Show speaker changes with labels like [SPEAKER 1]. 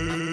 [SPEAKER 1] Mm-hmm.